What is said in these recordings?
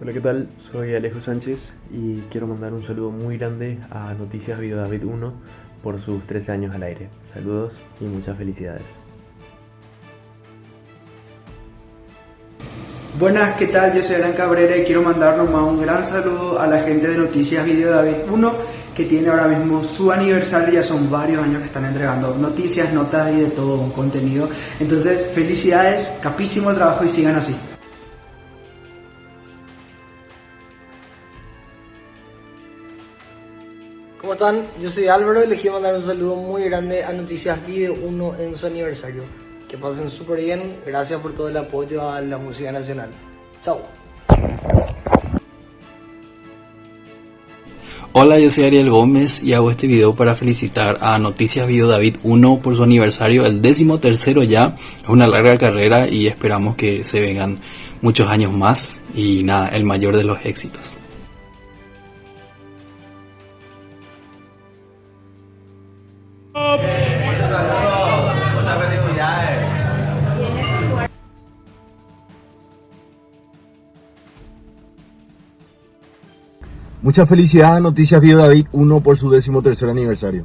Hola, ¿qué tal? Soy Alejo Sánchez y quiero mandar un saludo muy grande a Noticias Video David 1 por sus 13 años al aire. Saludos y muchas felicidades. Buenas, ¿qué tal? Yo soy Alan Cabrera y quiero mandar nomás un gran saludo a la gente de Noticias Video David 1 que tiene ahora mismo su aniversario, ya son varios años que están entregando noticias, notas y de todo contenido. Entonces, felicidades, capísimo trabajo y sigan así. ¿Cómo están? Yo soy Álvaro y les quiero mandar un saludo muy grande a Noticias Video 1 en su aniversario. Que pasen súper bien, gracias por todo el apoyo a la música nacional. Chao. Hola, yo soy Ariel Gómez y hago este video para felicitar a Noticias Video David 1 por su aniversario, el décimo tercero ya. Es una larga carrera y esperamos que se vengan muchos años más y nada, el mayor de los éxitos. Muchos saludos, muchas felicidades. Mucha felicidad a Noticias Video David 1 por su décimo tercer aniversario.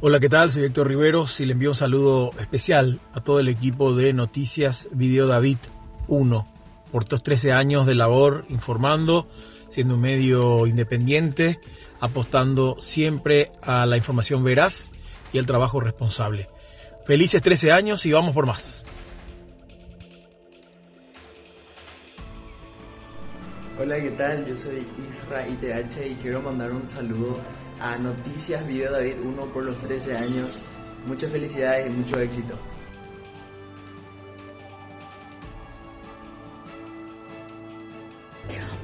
Hola, ¿qué tal? Soy Héctor Riveros y le envío un saludo especial a todo el equipo de Noticias Video David 1 por estos 13 años de labor informando, siendo un medio independiente, apostando siempre a la información veraz y el trabajo responsable. Felices 13 años y vamos por más. Hola, ¿qué tal? Yo soy Isra ITH y quiero mandar un saludo a Noticias Video David 1 por los 13 años. Muchas felicidades y mucho éxito.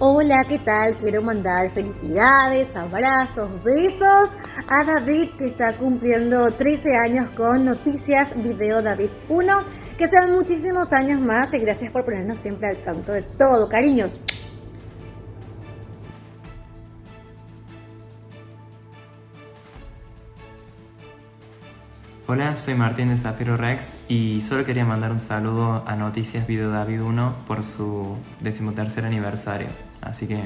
Hola, ¿qué tal? Quiero mandar felicidades, abrazos, besos a David que está cumpliendo 13 años con Noticias Video David 1. Que sean muchísimos años más y gracias por ponernos siempre al tanto de todo, cariños. Hola, soy Martín de Zafiro Rex y solo quería mandar un saludo a Noticias Video David 1 por su decimotercer aniversario. Así que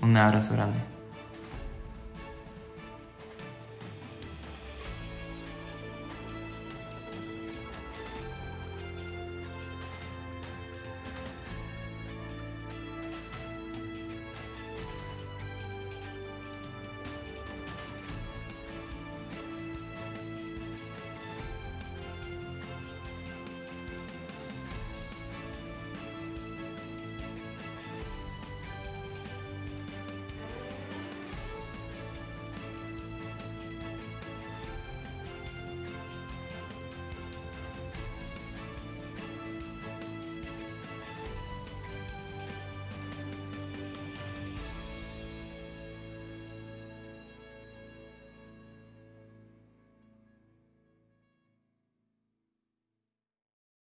un abrazo grande.